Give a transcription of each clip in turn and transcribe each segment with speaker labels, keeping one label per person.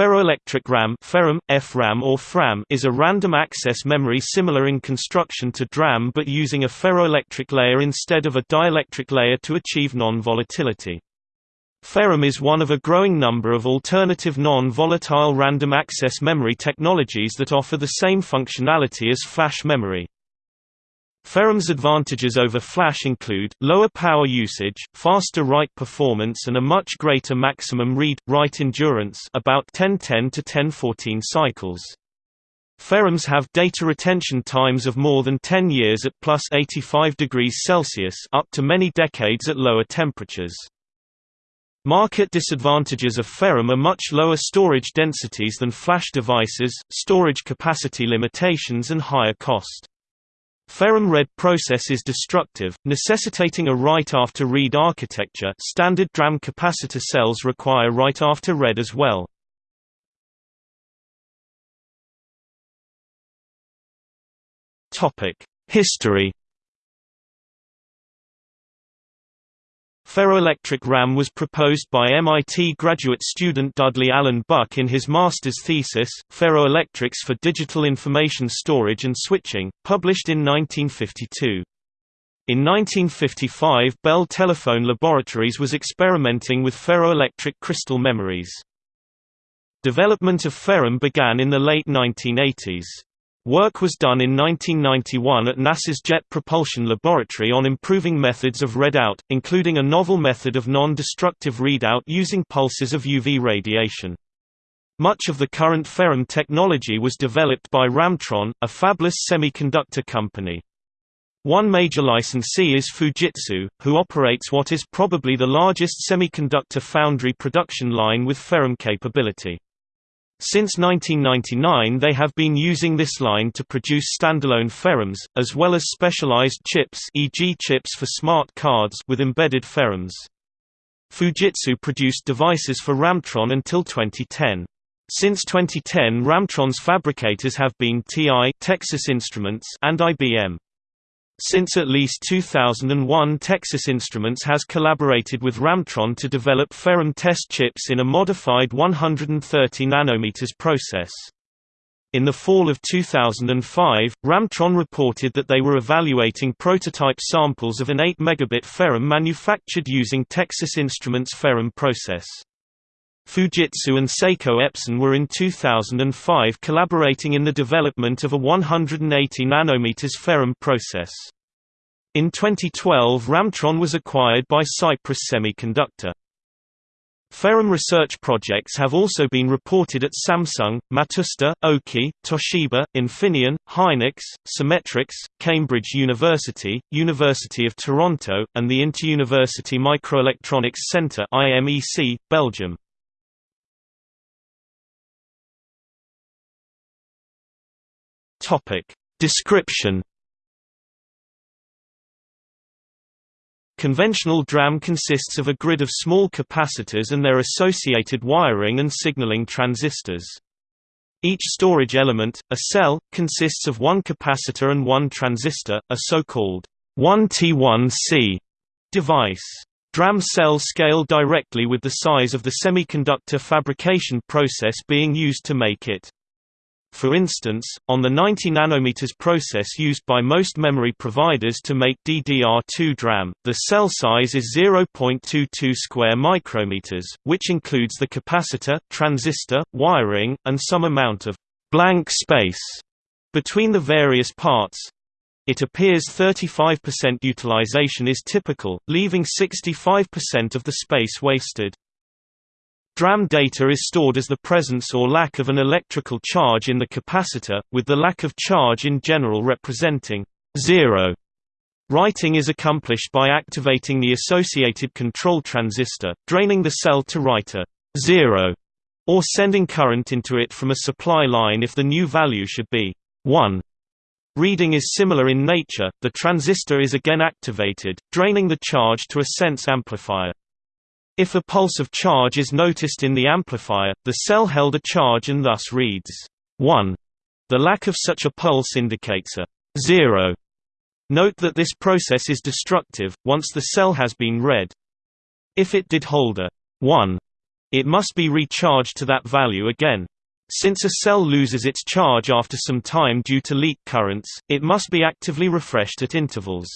Speaker 1: Ferroelectric RAM FeRAM, FRAM or FRAM is a random access memory similar in construction to DRAM but using a ferroelectric layer instead of a dielectric layer to achieve non-volatility. FeRAM is one of a growing number of alternative non-volatile random access memory technologies that offer the same functionality as flash memory. FeRAM's advantages over flash include, lower power usage, faster write performance and a much greater maximum read-write endurance about 1010 to 1014 cycles. FeRAMs have data retention times of more than 10 years at plus 85 degrees Celsius up to many decades at lower temperatures. Market disadvantages of FeRAM are much lower storage densities than flash devices, storage capacity limitations and higher cost. FeRAM read process is destructive, necessitating a write-after-read architecture standard DRAM capacitor cells require write-after-read as well. History Ferroelectric RAM was proposed by MIT graduate student Dudley Allen Buck in his master's thesis, Ferroelectrics for Digital Information Storage and Switching, published in 1952. In 1955 Bell Telephone Laboratories was experimenting with ferroelectric crystal memories. Development of FeRAM began in the late 1980s. Work was done in 1991 at NASA's Jet Propulsion Laboratory on improving methods of readout, including a novel method of non-destructive readout using pulses of UV radiation. Much of the current FeRAM technology was developed by Ramtron, a fabless semiconductor company. One major licensee is Fujitsu, who operates what is probably the largest semiconductor foundry production line with FeRAM capability. Since 1999 they have been using this line to produce standalone FeRAMs, as well as specialized chips e.g. chips for smart cards with embedded FeRAMs. Fujitsu produced devices for Ramtron until 2010. Since 2010 Ramtron's fabricators have been TI Texas Instruments and IBM. Since at least 2001 Texas Instruments has collaborated with Ramtron to develop FeRAM test chips in a modified 130 nanometers process. In the fall of 2005, Ramtron reported that they were evaluating prototype samples of an 8 megabit FeRAM manufactured using Texas Instruments FeRAM process. Fujitsu and Seiko Epson were in 2005 collaborating in the development of a 180 nanometers FeRAM process. In 2012 Ramtron was acquired by Cypress Semiconductor. FeRAM research projects have also been reported at Samsung, Matsushita, Oki, Toshiba, Infineon, Hynix, Symmetrix, Cambridge University, University of Toronto, and the Inter-University Microelectronics Centre IMEC, Belgium. Topic. Description Conventional DRAM consists of a grid of small capacitors and their associated wiring and signaling transistors. Each storage element, a cell, consists of one capacitor and one transistor, a so-called 1T1C device. DRAM cells scale directly with the size of the semiconductor fabrication process being used to make it. For instance, on the 90 nanometers process used by most memory providers to make DDR2 DRAM, the cell size is 0.22 square micrometers, which includes the capacitor, transistor, wiring, and some amount of blank space between the various parts. It appears 35% utilization is typical, leaving 65% of the space wasted. DRAM data is stored as the presence or lack of an electrical charge in the capacitor, with the lack of charge in general representing zero. Writing is accomplished by activating the associated control transistor, draining the cell to write a zero, or sending current into it from a supply line if the new value should be 1. Reading is similar in nature, the transistor is again activated, draining the charge to a sense amplifier. If a pulse of charge is noticed in the amplifier, the cell held a charge and thus reads 1. The lack of such a pulse indicates a 0. Note that this process is destructive, once the cell has been read. If it did hold a 1, It must be recharged to that value again. Since a cell loses its charge after some time due to leak currents, it must be actively refreshed at intervals.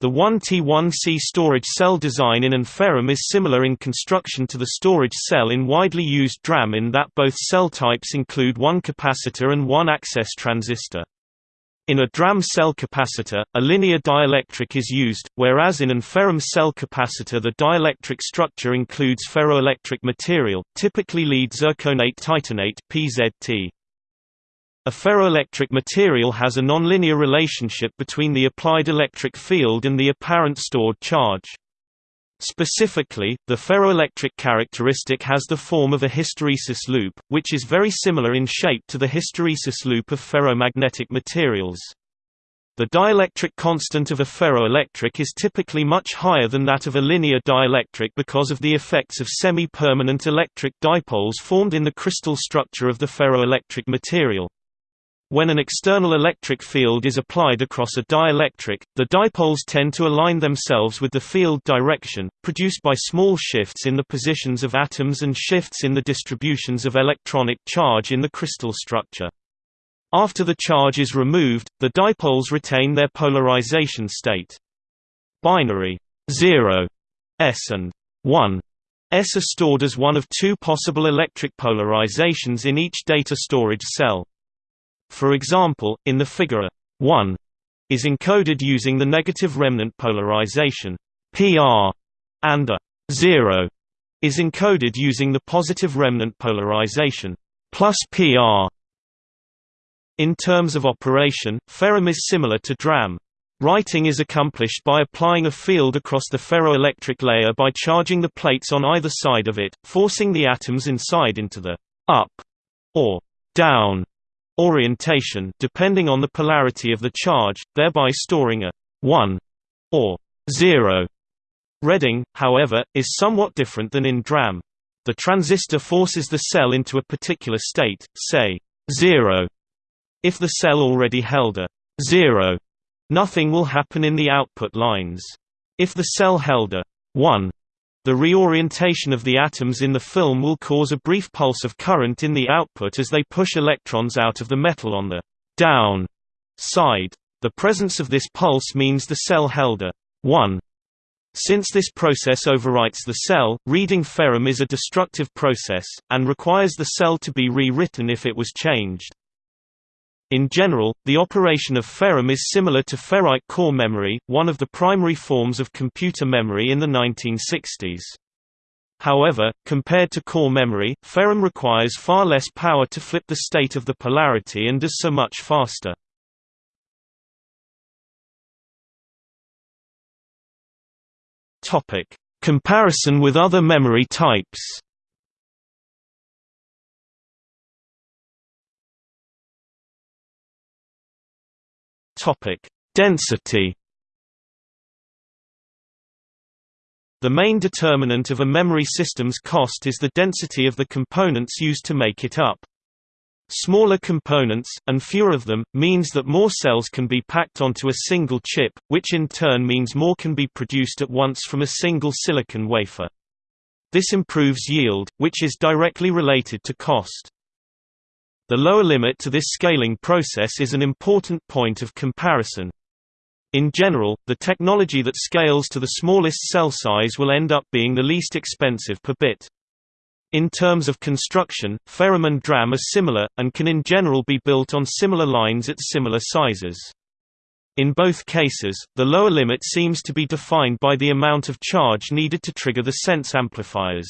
Speaker 1: The 1T1C storage cell design in an FeRAM is similar in construction to the storage cell in widely used DRAM in that both cell types include one capacitor and one access transistor. In a DRAM cell capacitor, a linear dielectric is used, whereas in an FeRAM cell capacitor the dielectric structure includes ferroelectric material, typically lead zirconate titanate PZT. A ferroelectric material has a nonlinear relationship between the applied electric field and the apparent stored charge. Specifically, the ferroelectric characteristic has the form of a hysteresis loop, which is very similar in shape to the hysteresis loop of ferromagnetic materials. The dielectric constant of a ferroelectric is typically much higher than that of a linear dielectric because of the effects of semi-permanent electric dipoles formed in the crystal structure of the ferroelectric material. When an external electric field is applied across a dielectric, the dipoles tend to align themselves with the field direction, produced by small shifts in the positions of atoms and shifts in the distributions of electronic charge in the crystal structure. After the charge is removed, the dipoles retain their polarization state. Binary 0 s and 1 s are stored as one of two possible electric polarizations in each data storage cell. For example, in the figure 1 is encoded using the negative remnant polarization PR and a 0 is encoded using the positive remnant polarization plus PR. In terms of operation, FeRAM is similar to DRAM. Writing is accomplished by applying a field across the ferroelectric layer by charging the plates on either side of it, forcing the atoms inside into the up or down orientation depending on the polarity of the charge, thereby storing a 1 or 0. Reading, however, is somewhat different than in DRAM. The transistor forces the cell into a particular state, say 0. If the cell already held a 0, nothing will happen in the output lines. If the cell held a 1, the reorientation of the atoms in the film will cause a brief pulse of current in the output as they push electrons out of the metal on the down side. The presence of this pulse means the cell held a 1. Since this process overwrites the cell, reading FeRAM is a destructive process, and requires the cell to be rewritten if it was changed. In general, the operation of FeRAM is similar to ferrite core memory, one of the primary forms of computer memory in the 1960s. However, compared to core memory, FeRAM requires far less power to flip the state of the polarity and is so much faster. Comparison with other memory types Topic: Density. The main determinant of a memory system's cost is the density of the components used to make it up. Smaller components, and fewer of them, means that more cells can be packed onto a single chip, which in turn means more can be produced at once from a single silicon wafer. This improves yield, which is directly related to cost. The lower limit to this scaling process is an important point of comparison. In general, the technology that scales to the smallest cell size will end up being the least expensive per bit. In terms of construction, FeRAM and DRAM are similar, and can in general be built on similar lines at similar sizes. In both cases, the lower limit seems to be defined by the amount of charge needed to trigger the sense amplifiers.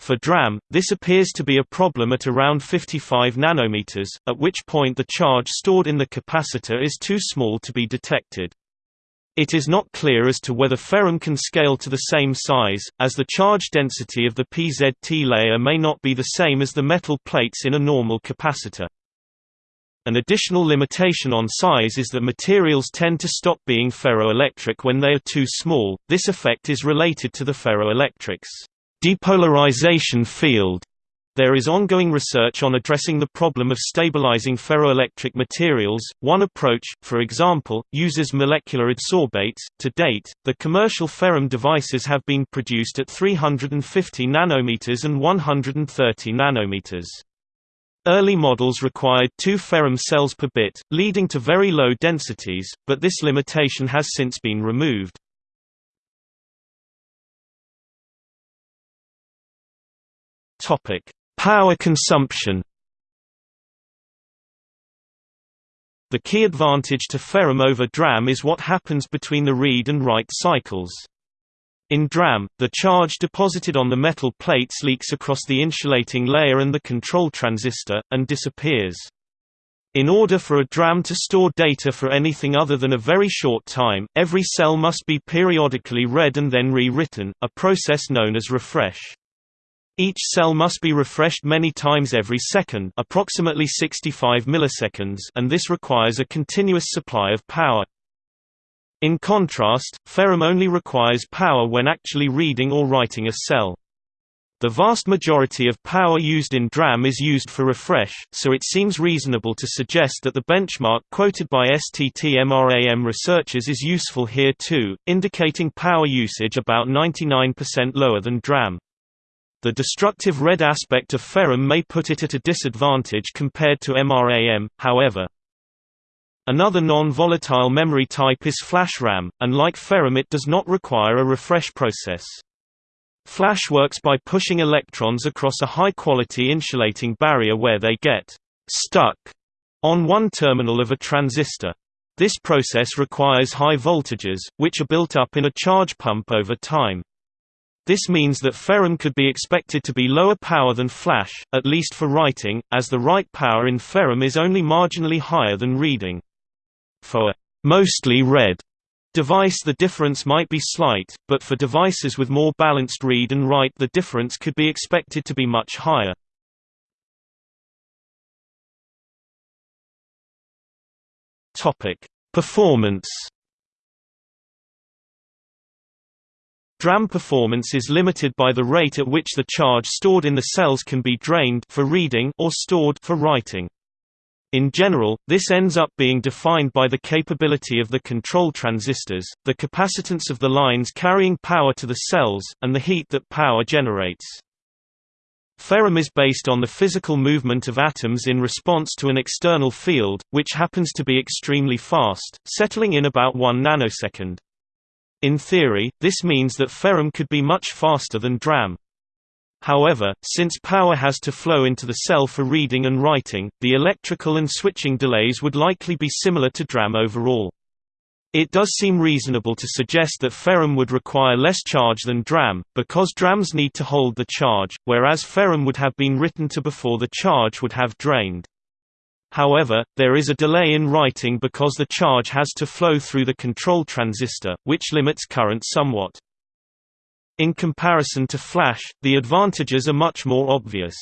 Speaker 1: For DRAM, this appears to be a problem at around 55 nanometers, at which point the charge stored in the capacitor is too small to be detected. It is not clear as to whether FeRAM can scale to the same size, as the charge density of the PZT layer may not be the same as the metal plates in a normal capacitor. An additional limitation on size is that materials tend to stop being ferroelectric when they are too small, this effect is related to the ferroelectrics depolarization field There is ongoing research on addressing the problem of stabilizing ferroelectric materials. One approach, for example, uses molecular adsorbates. To date, the commercial FeRAM devices have been produced at 350 nanometers and 130 nanometers. Early models required two FeRAM cells per bit, leading to very low densities, but this limitation has since been removed. Topic: Power consumption The key advantage to FeRAM over DRAM is what happens between the read and write cycles. In DRAM, the charge deposited on the metal plates leaks across the insulating layer and the control transistor, and disappears. In order for a DRAM to store data for anything other than a very short time, every cell must be periodically read and then rewritten, a process known as refresh. Each cell must be refreshed many times every second approximately 65 milliseconds and this requires a continuous supply of power. In contrast, FeRAM only requires power when actually reading or writing a cell. The vast majority of power used in DRAM is used for refresh, so it seems reasonable to suggest that the benchmark quoted by STT-MRAM researchers is useful here too, indicating power usage about 99% lower than DRAM. The destructive red aspect of FeRAM may put it at a disadvantage compared to MRAM, however. Another non-volatile memory type is flash RAM, and like FeRAM it does not require a refresh process. Flash works by pushing electrons across a high-quality insulating barrier where they get «stuck» on one terminal of a transistor. This process requires high voltages, which are built up in a charge pump over time. This means that FeRAM could be expected to be lower power than flash, at least for writing, as the write power in FeRAM is only marginally higher than reading. For a mostly read device the difference might be slight, but for devices with more balanced read and write the difference could be expected to be much higher. Performance DRAM performance is limited by the rate at which the charge stored in the cells can be drained for reading or stored for writing. In general, this ends up being defined by the capability of the control transistors, the capacitance of the lines carrying power to the cells, and the heat that power generates. FeRAM is based on the physical movement of atoms in response to an external field, which happens to be extremely fast, settling in about 1 nanosecond. In theory, this means that FeRAM could be much faster than DRAM. However, since power has to flow into the cell for reading and writing, the electrical and switching delays would likely be similar to DRAM overall. It does seem reasonable to suggest that FeRAM would require less charge than DRAM, because DRAMs need to hold the charge, whereas FeRAM would have been written to before the charge would have drained. However, there is a delay in writing because the charge has to flow through the control transistor, which limits current somewhat. In comparison to flash, the advantages are much more obvious.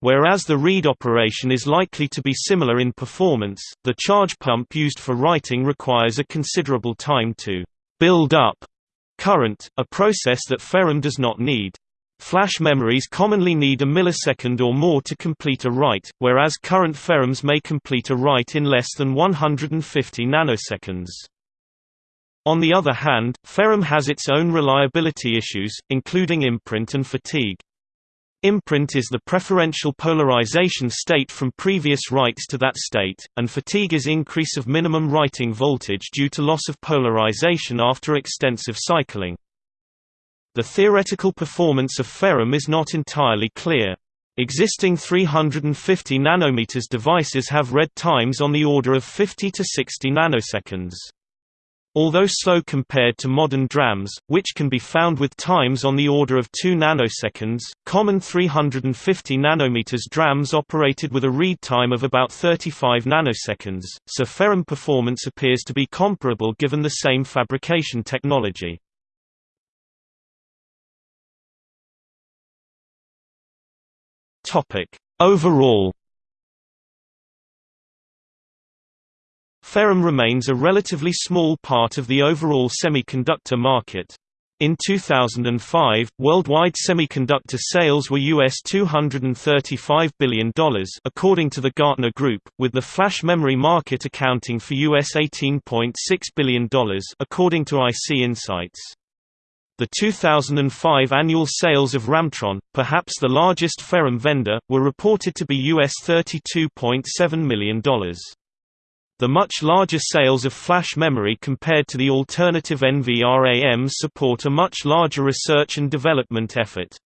Speaker 1: Whereas the read operation is likely to be similar in performance, the charge pump used for writing requires a considerable time to build up current, a process that FeRAM does not need. Flash memories commonly need a millisecond or more to complete a write, whereas current FeRAMs may complete a write in less than 150 nanoseconds. On the other hand, FeRAM has its own reliability issues, including imprint and fatigue. Imprint is the preferential polarization state from previous writes to that state, and fatigue is increase of minimum writing voltage due to loss of polarization after extensive cycling. The theoretical performance of FeRAM is not entirely clear. Existing 350 nanometers devices have read times on the order of 50 to 60 nanoseconds. Although slow compared to modern DRAMs, which can be found with times on the order of 2 nanoseconds, common 350 nanometers DRAMs operated with a read time of about 35 nanoseconds, so FeRAM performance appears to be comparable given the same fabrication technology. Topic: Overall FeRAM remains a relatively small part of the overall semiconductor market. In 2005, worldwide semiconductor sales were US $235 billion according to the Gartner Group, with the flash memory market accounting for US $18.6 billion according to IC Insights. The 2005 annual sales of Ramtron, perhaps the largest FeRAM vendor, were reported to be US $32.7 million. The much larger sales of flash memory compared to the alternative NVRAMs support a much larger research and development effort.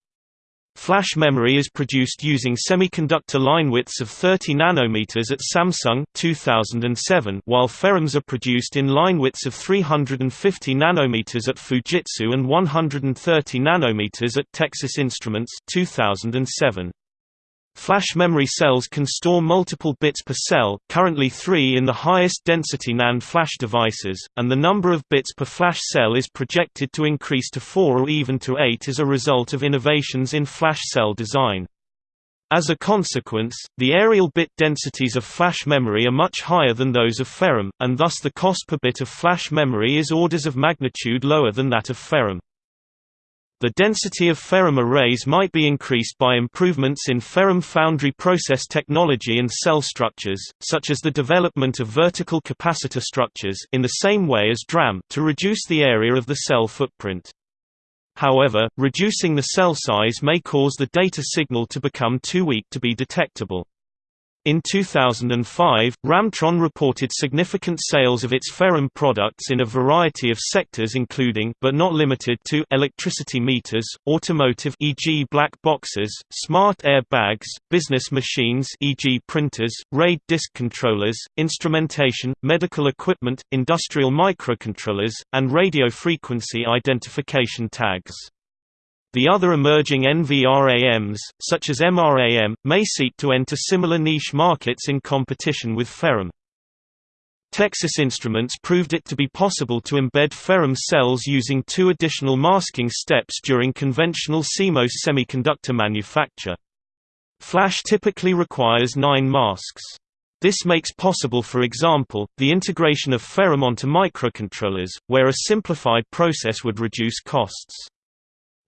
Speaker 1: Flash memory is produced using semiconductor line widths of 30 nanometers at Samsung 2007, while FeRAMs are produced in line widths of 350 nanometers at Fujitsu and 130 nanometers at Texas Instruments 2007. Flash memory cells can store multiple bits per cell, currently 3 in the highest density NAND flash devices, and the number of bits per flash cell is projected to increase to 4 or even to 8 as a result of innovations in flash cell design. As a consequence, the areal bit densities of flash memory are much higher than those of FeRAM, and thus the cost per bit of flash memory is orders of magnitude lower than that of FeRAM. The density of FeRAM arrays might be increased by improvements in FeRAM foundry process technology and cell structures, such as the development of vertical capacitor structures in the same way as DRAM to reduce the area of the cell footprint. However, reducing the cell size may cause the data signal to become too weak to be detectable. In 2005, Ramtron reported significant sales of its FeRAM products in a variety of sectors including but not limited to electricity meters, automotive e.g. black boxes, smart air bags, business machines e.g. printers, RAID disk controllers, instrumentation, medical equipment, industrial microcontrollers, and radio frequency identification tags. The other emerging NVRAMs, such as MRAM, may seek to enter similar niche markets in competition with FeRAM. Texas Instruments proved it to be possible to embed FeRAM cells using two additional masking steps during conventional CMOS semiconductor manufacture. Flash typically requires nine masks. This makes possible for example, the integration of FeRAM onto microcontrollers, where a simplified process would reduce costs.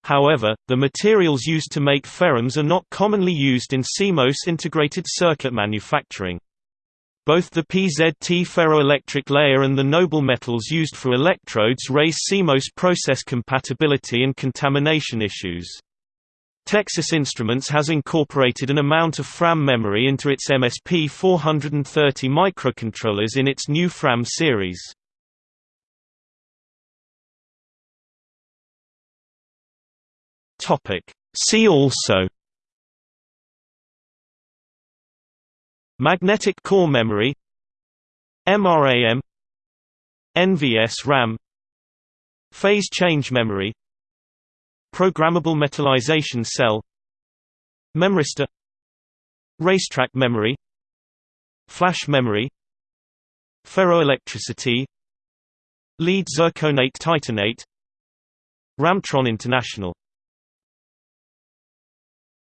Speaker 1: However, the materials used to make FeRAMs are not commonly used in CMOS integrated circuit manufacturing. Both the PZT ferroelectric layer and the noble metals used for electrodes raise CMOS process compatibility and contamination issues. Texas Instruments has incorporated an amount of FRAM memory into its MSP 430 microcontrollers in its new FRAM series. Topic. See also Magnetic core memory MRAM NVS RAM Phase change memory Programmable metallization cell Memristor Racetrack memory Flash memory Ferroelectricity Lead zirconate titanate Ramtron International